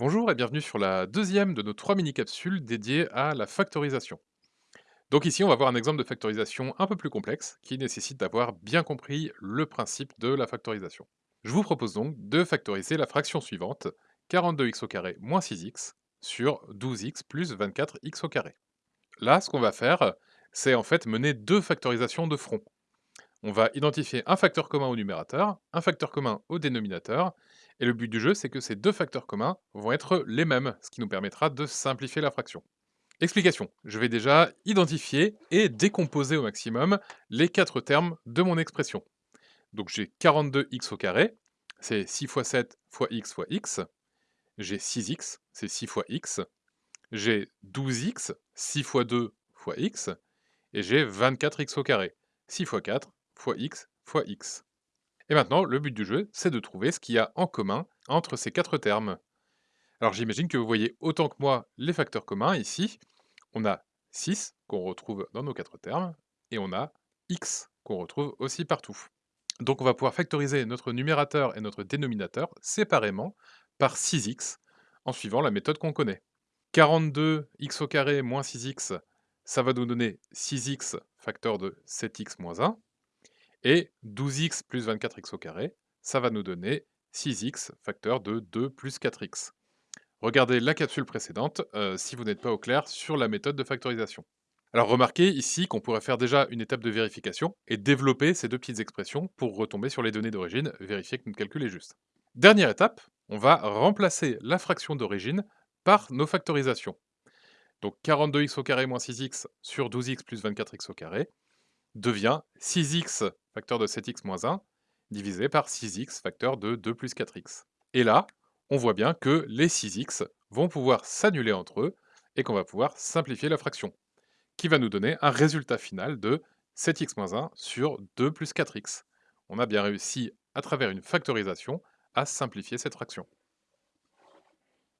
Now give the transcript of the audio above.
Bonjour et bienvenue sur la deuxième de nos trois mini-capsules dédiées à la factorisation. Donc ici, on va voir un exemple de factorisation un peu plus complexe qui nécessite d'avoir bien compris le principe de la factorisation. Je vous propose donc de factoriser la fraction suivante, 42x au carré moins 6x, sur 12x plus 24x au carré. Là, ce qu'on va faire, c'est en fait mener deux factorisations de front. On va identifier un facteur commun au numérateur, un facteur commun au dénominateur, et le but du jeu, c'est que ces deux facteurs communs vont être les mêmes, ce qui nous permettra de simplifier la fraction. Explication. Je vais déjà identifier et décomposer au maximum les quatre termes de mon expression. Donc j'ai 42x au carré, c'est 6 fois 7 fois x fois x. J'ai 6x, c'est 6 fois x. J'ai 12x, 6 fois 2 fois x. Et j'ai 24x au carré, 6 fois 4 fois x fois x. Et maintenant, le but du jeu, c'est de trouver ce qu'il y a en commun entre ces quatre termes. Alors j'imagine que vous voyez autant que moi les facteurs communs ici. On a 6 qu'on retrouve dans nos quatre termes, et on a x qu'on retrouve aussi partout. Donc on va pouvoir factoriser notre numérateur et notre dénominateur séparément par 6x en suivant la méthode qu'on connaît. 42x au carré moins 6x, ça va nous donner 6x facteur de 7x moins 1. Et 12x plus 24x au carré, ça va nous donner 6x facteur de 2 plus 4x. Regardez la capsule précédente euh, si vous n'êtes pas au clair sur la méthode de factorisation. Alors remarquez ici qu'on pourrait faire déjà une étape de vérification et développer ces deux petites expressions pour retomber sur les données d'origine, vérifier que notre calcul est juste. Dernière étape, on va remplacer la fraction d'origine par nos factorisations. Donc 42x au carré moins 6x sur 12x plus 24x au carré devient 6x facteur de 7x moins 1 divisé par 6x facteur de 2 plus 4x. Et là, on voit bien que les 6x vont pouvoir s'annuler entre eux et qu'on va pouvoir simplifier la fraction, qui va nous donner un résultat final de 7x moins 1 sur 2 plus 4x. On a bien réussi, à travers une factorisation, à simplifier cette fraction.